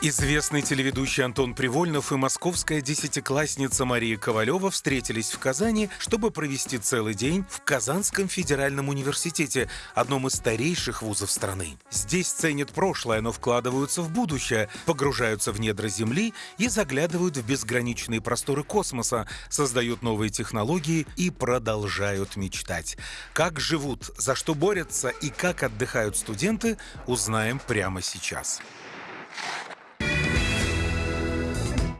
Известный телеведущий Антон Привольнов и московская десятиклассница Мария Ковалева встретились в Казани, чтобы провести целый день в Казанском федеральном университете, одном из старейших вузов страны. Здесь ценят прошлое, но вкладываются в будущее, погружаются в недра Земли и заглядывают в безграничные просторы космоса, создают новые технологии и продолжают мечтать. Как живут, за что борются и как отдыхают студенты, узнаем прямо сейчас.